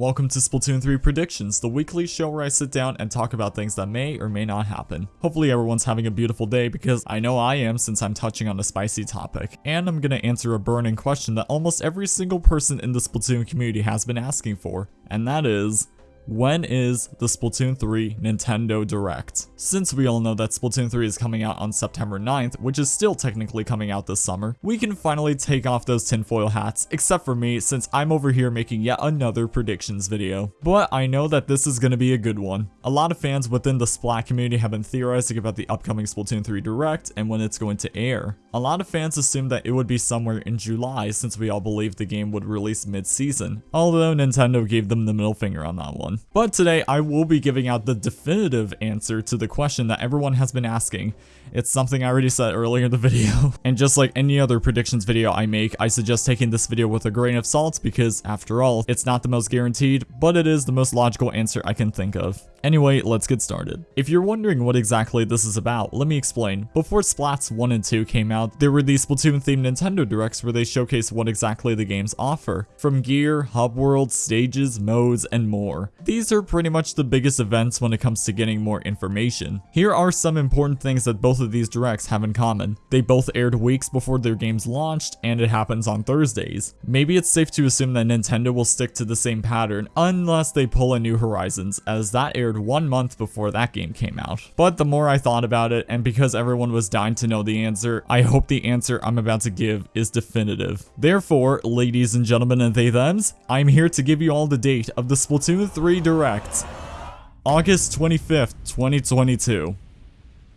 Welcome to Splatoon 3 Predictions, the weekly show where I sit down and talk about things that may or may not happen. Hopefully everyone's having a beautiful day because I know I am since I'm touching on a spicy topic. And I'm gonna answer a burning question that almost every single person in the Splatoon community has been asking for, and that is, when is the Splatoon 3 Nintendo Direct? Since we all know that Splatoon 3 is coming out on September 9th, which is still technically coming out this summer, we can finally take off those tinfoil hats, except for me since I'm over here making yet another predictions video. But I know that this is going to be a good one. A lot of fans within the Splat community have been theorizing about the upcoming Splatoon 3 Direct and when it's going to air. A lot of fans assumed that it would be somewhere in July since we all believed the game would release mid-season, although Nintendo gave them the middle finger on that one. But today I will be giving out the definitive answer to the question that everyone has been asking. It's something I already said earlier in the video. and just like any other predictions video I make, I suggest taking this video with a grain of salt because after all, it's not the most guaranteed, but it is the most logical answer I can think of. Anyway, let's get started. If you're wondering what exactly this is about, let me explain. Before Splats 1 and 2 came out, there were these Splatoon-themed Nintendo Directs where they showcase what exactly the games offer, from gear, hub worlds, stages, modes, and more. These are pretty much the biggest events when it comes to getting more information. Here are some important things that both of these Directs have in common. They both aired weeks before their games launched, and it happens on Thursdays. Maybe it's safe to assume that Nintendo will stick to the same pattern, unless they pull a New Horizons, as that aired aired one month before that game came out. But the more I thought about it, and because everyone was dying to know the answer, I hope the answer I'm about to give is definitive. Therefore, ladies and gentlemen and they thems, I'm here to give you all the date of the Splatoon 3 Direct. August 25th, 2022.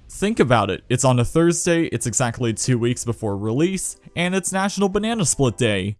Think about it, it's on a Thursday, it's exactly two weeks before release, and it's National Banana Split Day.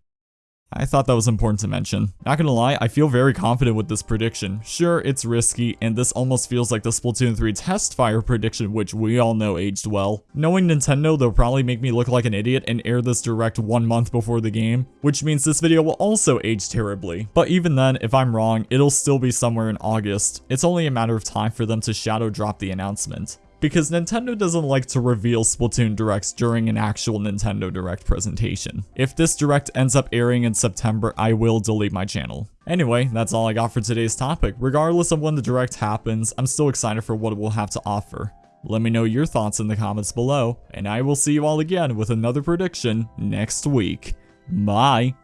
I thought that was important to mention. Not gonna lie, I feel very confident with this prediction. Sure, it's risky, and this almost feels like the Splatoon 3 test fire prediction, which we all know aged well. Knowing Nintendo, they'll probably make me look like an idiot and air this direct one month before the game, which means this video will also age terribly. But even then, if I'm wrong, it'll still be somewhere in August. It's only a matter of time for them to shadow drop the announcement because Nintendo doesn't like to reveal Splatoon Directs during an actual Nintendo Direct presentation. If this Direct ends up airing in September, I will delete my channel. Anyway, that's all I got for today's topic. Regardless of when the Direct happens, I'm still excited for what it will have to offer. Let me know your thoughts in the comments below, and I will see you all again with another prediction next week. Bye!